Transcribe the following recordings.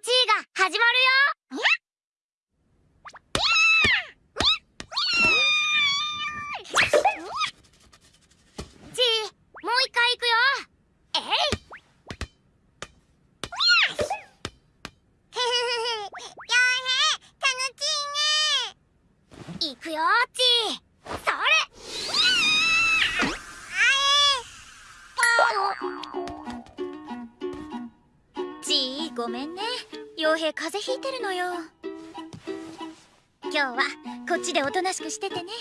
チーが始まるよ。チーもう一回行くよ。えい。行くよチー。それ。ちー。ごめんね。傭兵風邪ひいてるのよ。今日はこっちでおとなしくしててね。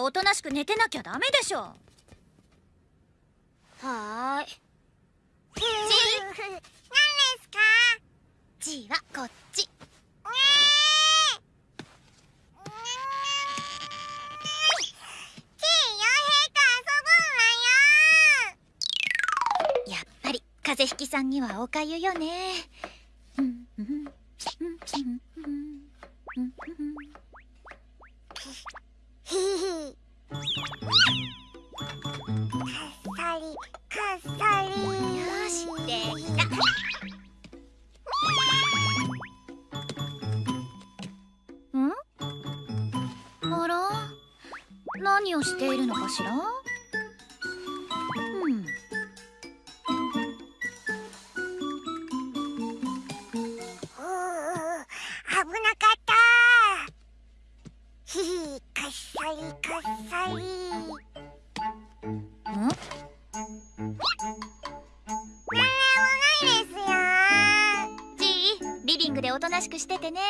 はおとなしく寝てなきゃダメでしょ。はーい。チー何ですか？チーはこっち。風邪ひきさんにはおかゆよね 何をしているのかしら？おとなしくしててね。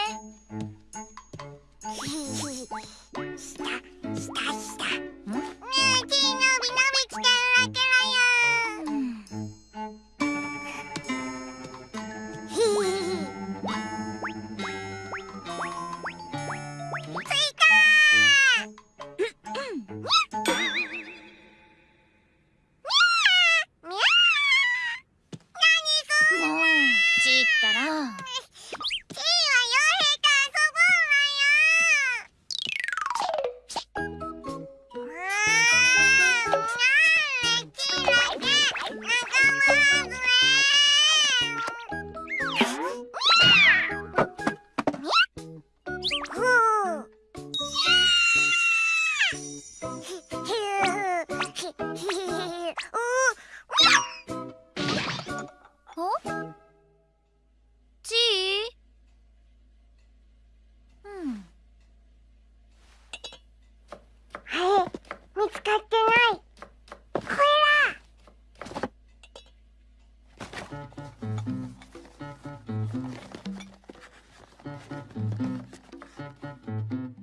ひひ下下下ねえのびのび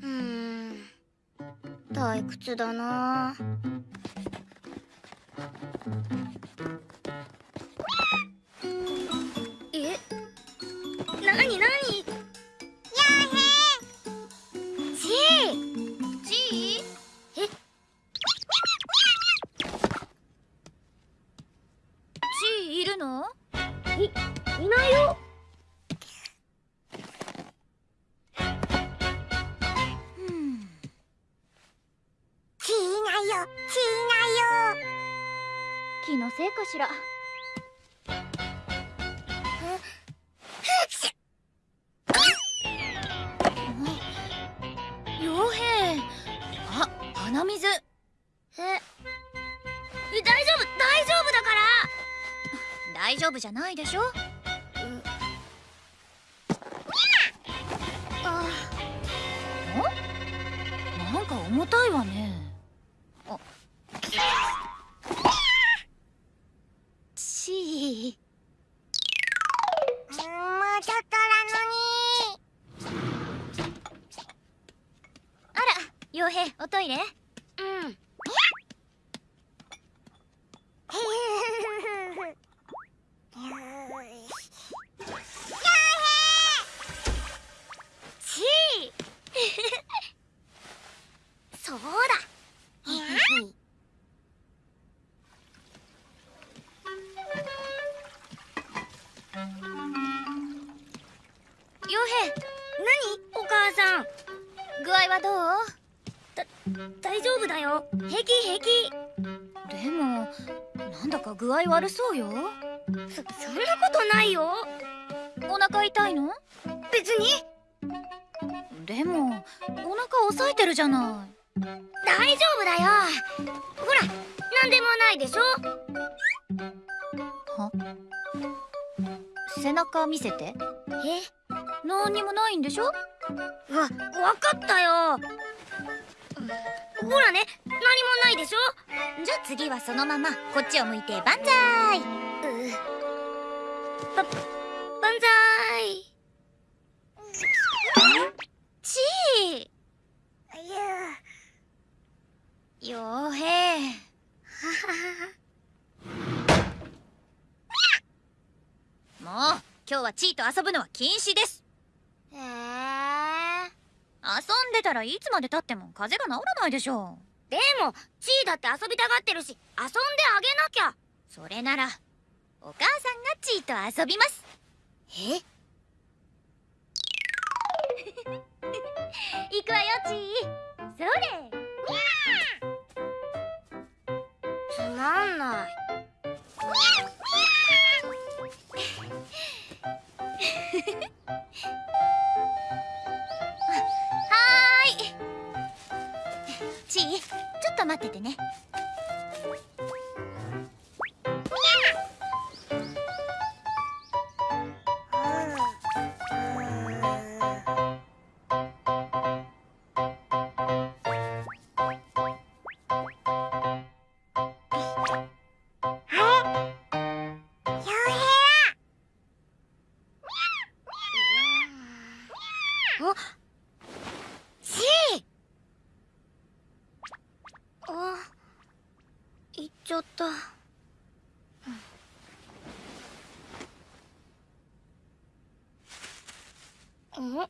うーん。退屈だな。よ、チーナよ。気のせいかしら。傭兵あ鼻水。え？え大丈夫大丈夫だから。大丈夫じゃないでしょ？あ。なんか重たいわねちーうんもうちょっとなのに。あら傭兵おトイレ？うん合はどう？大丈夫だよ。平気平気。でもなんだか具合悪そうよ。そそんなことないよ。お腹痛いの？別に。でもお腹押さえてるじゃない。大丈夫だよ。ほらなんでもないでしょ。は？背中見せて。え？何にもないんでしょ？わわかったよ。ほらね何もないでしょ？じゃあ次はそのままこっちを向いて万歳。うば万歳。ちーようへい もう今日はチーと遊ぶのは禁止です遊んでたらいつまでたっても風邪が治らないでしょう。でもチーだって遊びたがってるし遊んであげなきゃ。それならお母さんがチーと遊びます。え？行くわよチー。それ。つまんないっと待っててね。ん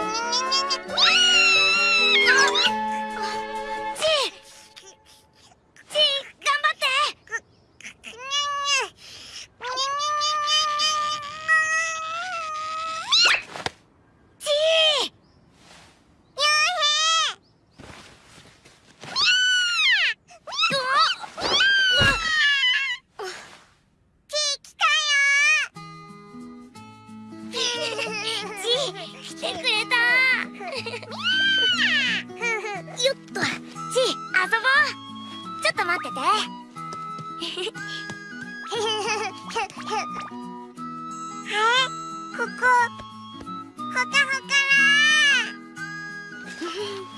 Mm-hmm. っと待って。てここほかほかチ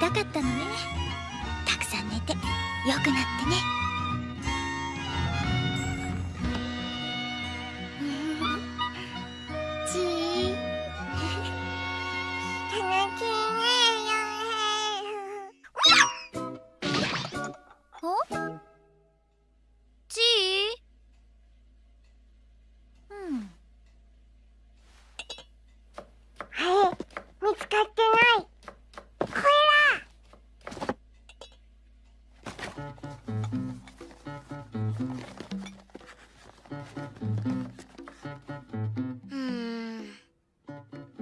痛かったのね。たくさん寝てよくなってね。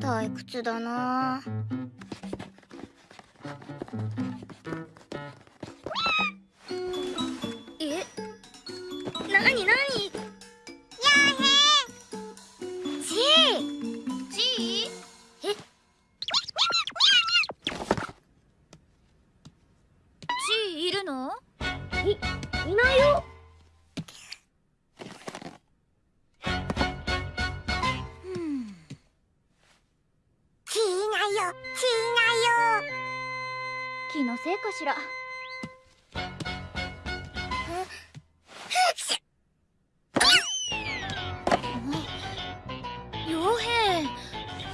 退屈だな。よ。血なよ。気のせいかしら。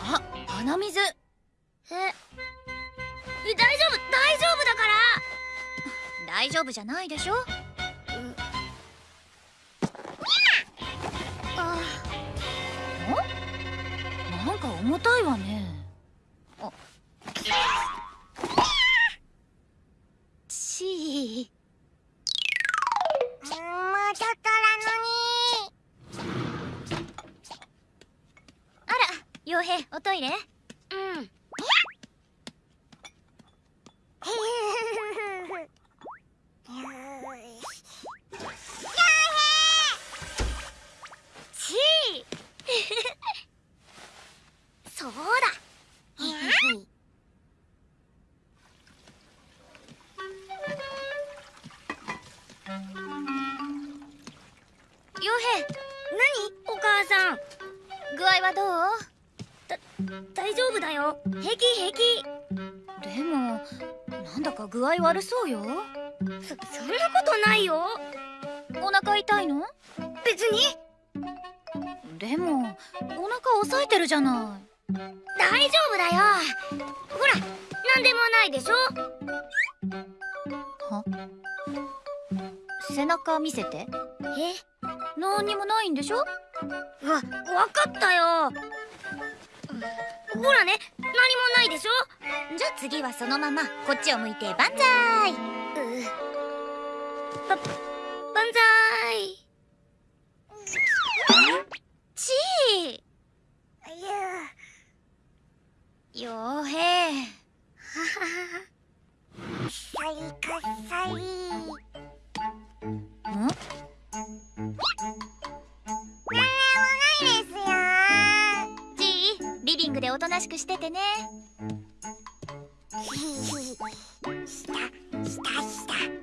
あ鼻水。え？大丈夫大丈夫だから。大丈夫じゃないでしょ？あ。なんか重たいわね。傭兵おトイレ？うん。ちー。そうだ。傭兵何？お母さん。具合はどう？大丈夫だよ。平気平気。でもなんだか具合悪そうよ。そそんなことないよ。お腹痛いの？別に。でもお腹押さえてるじゃな大丈夫だよ。ほらなんでもないでしょ。いは？背中見せて。え？何にもないんでしょ？わわかったよほらね何もないでしょ？じゃあ次はそのままこっちを向いて万歳。うば万したしたした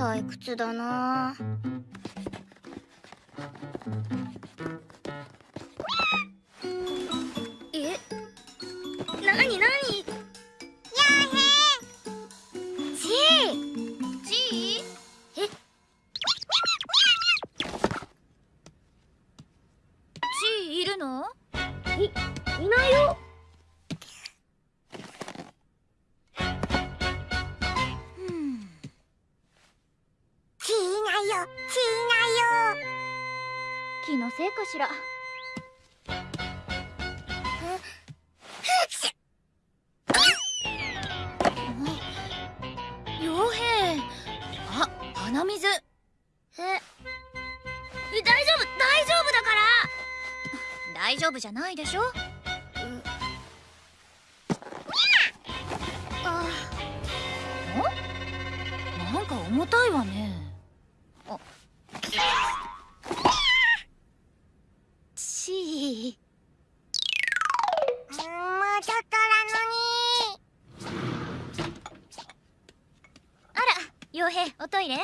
退屈だな気のせいかしら。傭兵あ鼻水。え？え大丈夫大丈夫だから。大丈夫じゃないでしょ？あ。なんか重たいわねあちーうーんもうちょっとなのに。あら傭兵おトイレ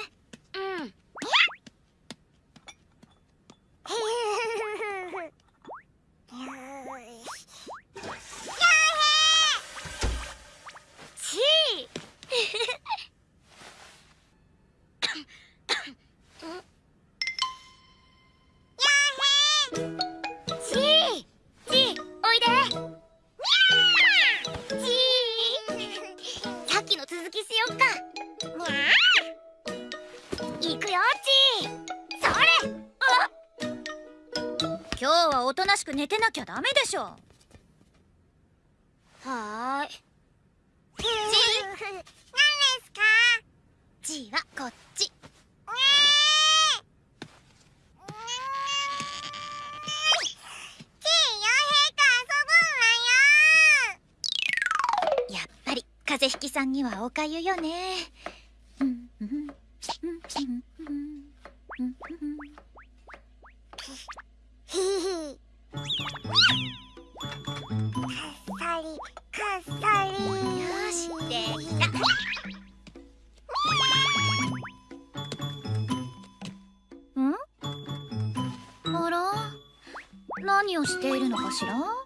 寝てなきゃダメでしょ。はーい。何ですか？G はこっち。やっぱり風邪ひきさんにはおかゆよね。うんうんうん。うんうんうん何をしているのかしら？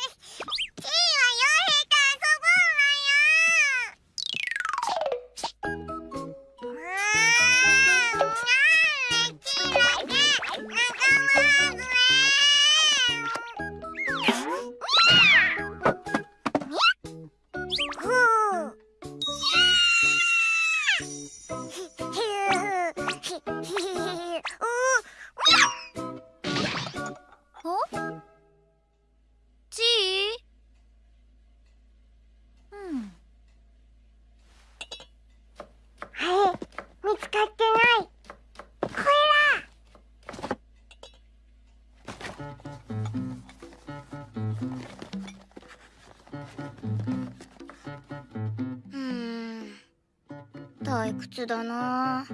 屈だな。